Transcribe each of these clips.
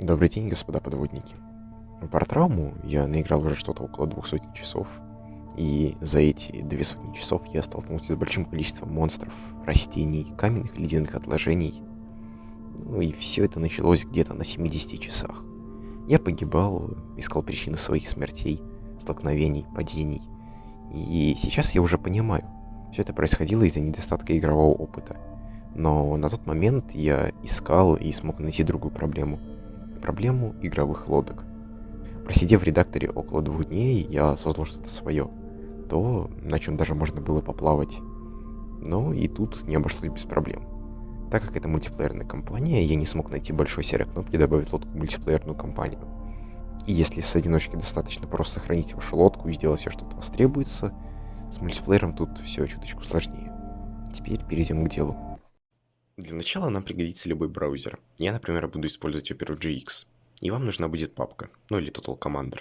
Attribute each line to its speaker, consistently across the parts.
Speaker 1: Добрый день, господа подводники. В Бартрауму я наиграл уже что-то около двух сотен часов, и за эти две сотни часов я столкнулся с большим количеством монстров, растений, каменных ледяных отложений. Ну и все это началось где-то на 70 часах. Я погибал, искал причины своих смертей, столкновений, падений. И сейчас я уже понимаю, все это происходило из-за недостатка игрового опыта. Но на тот момент я искал и смог найти другую проблему — проблему игровых лодок. Просидев в редакторе около двух дней, я создал что-то свое. То, на чем даже можно было поплавать. Но и тут не обошлось без проблем. Так как это мультиплеерная компания, я не смог найти большой серой кнопки добавить лодку в мультиплеерную компанию. И если с одиночки достаточно просто сохранить вашу лодку и сделать все, что от вас требуется, с мультиплеером тут все чуточку сложнее. Теперь перейдем к делу. Для начала нам пригодится любой браузер. Я, например, буду использовать Opera GX. И вам нужна будет папка, ну или Total Commander.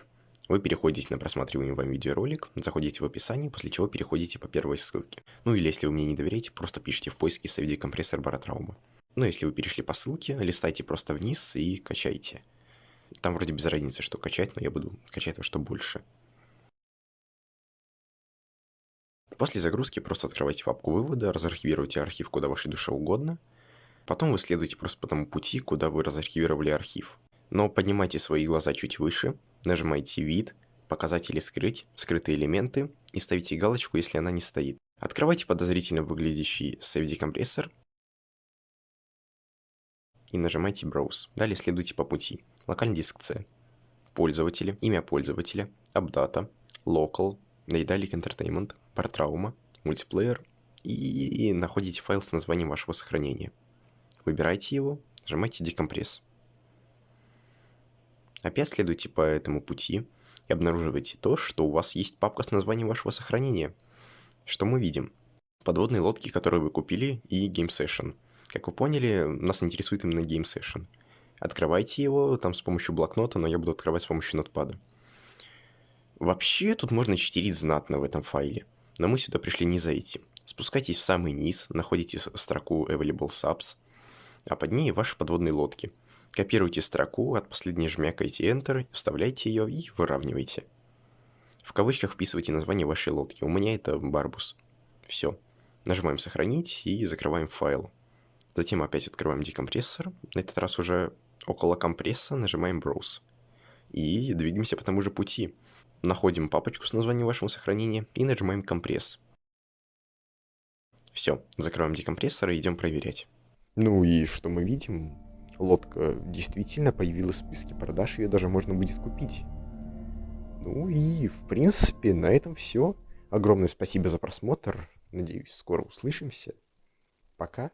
Speaker 1: Вы переходите на просматриваемый вам видеоролик, заходите в описание, после чего переходите по первой ссылке. Ну или если вы мне не доверяете, просто пишите в поиске «Соведи компрессор Баратраума». Ну если вы перешли по ссылке, листайте просто вниз и качайте. Там вроде без разницы, что качать, но я буду качать то, что больше. После загрузки просто открывайте папку вывода, разархивируйте архив куда вашей душе угодно. Потом вы следуете просто по тому пути, куда вы разархивировали архив. Но поднимайте свои глаза чуть выше, нажимайте «Вид», «Показатели скрыть», «Скрытые элементы» и ставите галочку, если она не стоит. Открывайте подозрительно выглядящий CFD-компрессор и нажимайте Browse. Далее следуйте по пути. Локальный диск C, пользователи, имя пользователя, AppData, Local, Naidalic Entertainment, Партраума, мультиплеер и находите файл с названием вашего сохранения. Выбирайте его, нажимайте декомпресс. Опять следуйте по этому пути и обнаруживайте то, что у вас есть папка с названием вашего сохранения. Что мы видим? Подводные лодки, которые вы купили, и Game Session. Как вы поняли, нас интересует именно Game Session. Открывайте его там с помощью блокнота, но я буду открывать с помощью нотпада. Вообще, тут можно читерить знатно в этом файле но мы сюда пришли не за этим. Спускайтесь в самый низ, находите строку Available Subs, а под ней ваши подводные лодки. Копируйте строку, от последней жмякайте Enter, вставляйте ее и выравнивайте. В кавычках вписывайте название вашей лодки. У меня это Барбус. Все. Нажимаем «Сохранить» и закрываем файл. Затем опять открываем декомпрессор. На этот раз уже около компресса нажимаем Browse. И двигаемся по тому же пути находим папочку с названием вашего сохранения и нажимаем компресс. Все, закрываем декомпрессор и идем проверять. Ну и что мы видим? Лодка действительно появилась в списке продаж, ее даже можно будет купить. Ну и, в принципе, на этом все. Огромное спасибо за просмотр. Надеюсь, скоро услышимся. Пока.